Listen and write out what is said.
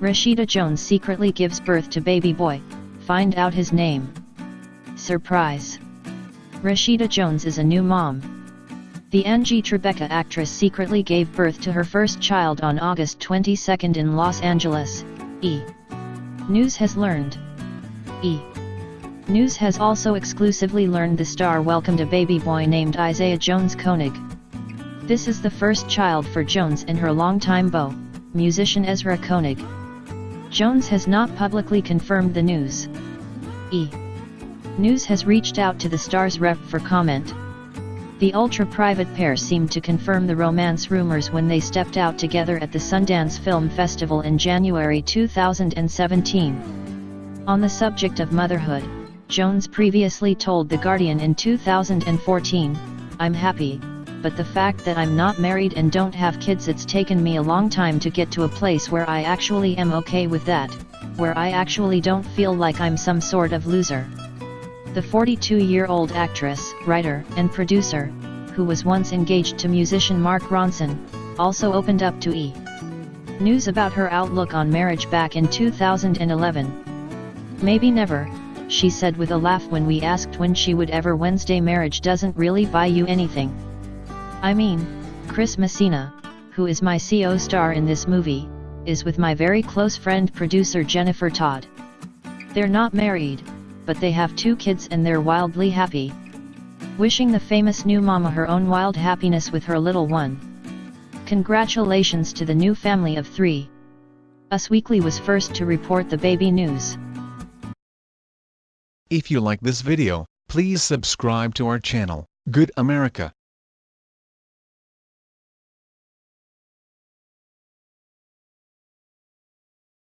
Rashida Jones secretly gives birth to baby boy, find out his name. Surprise! Rashida Jones is a new mom. The Angie Tribeca actress secretly gave birth to her first child on August 22 in Los Angeles, E! News has learned. E! News has also exclusively learned the star welcomed a baby boy named Isaiah Jones Koenig. This is the first child for Jones and her longtime beau, musician Ezra Koenig. Jones has not publicly confirmed the news. E! News has reached out to the star's rep for comment. The ultra-private pair seemed to confirm the romance rumors when they stepped out together at the Sundance Film Festival in January 2017. On the subject of motherhood, Jones previously told The Guardian in 2014, I'm happy, but the fact that I'm not married and don't have kids it's taken me a long time to get to a place where I actually am okay with that, where I actually don't feel like I'm some sort of loser. The 42-year-old actress, writer, and producer, who was once engaged to musician Mark Ronson, also opened up to E! News about her outlook on marriage back in 2011. Maybe never, she said with a laugh when we asked when she would ever Wednesday marriage doesn't really buy you anything. I mean, Chris Messina, who is my CO star in this movie, is with my very close friend producer Jennifer Todd. They're not married, but they have two kids and they're wildly happy. Wishing the famous new mama her own wild happiness with her little one. Congratulations to the new family of three. Us Weekly was first to report the baby news. If you like this video, please subscribe to our channel, Good America.